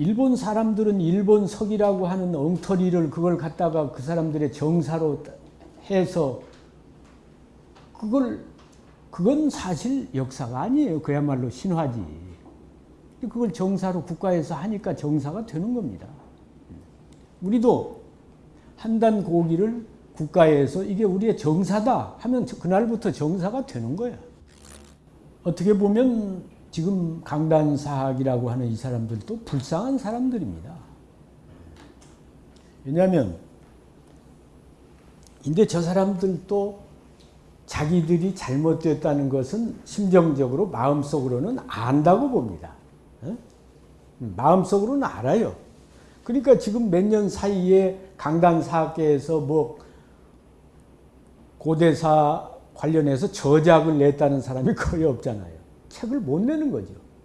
일본 사람들은 일본석이라고 하는 엉터리를 그걸 갖다가 그 사람들의 정사로 해서 그걸 그건 사실 역사가 아니에요. 그야말로 신화지. 그걸 정사로 국가에서 하니까 정사가 되는 겁니다. 우리도 한단 고기를 국가에서 이게 우리의 정사다 하면 그날부터 정사가 되는 거야. 어떻게 보면 지금 강단사학이라고 하는 이 사람들도 불쌍한 사람들입니다. 왜냐하면 근데 저 사람들도 자기들이 잘못됐다는 것은 심정적으로 마음속으로는 안다고 봅니다. 어? 마음속으로는 알아요. 그러니까 지금 몇 년 사이에 강단사학계에서 뭐 고대사 관련해서 저작을 냈다는 사람이 거의 없잖아요. 책을 못 내는 거죠.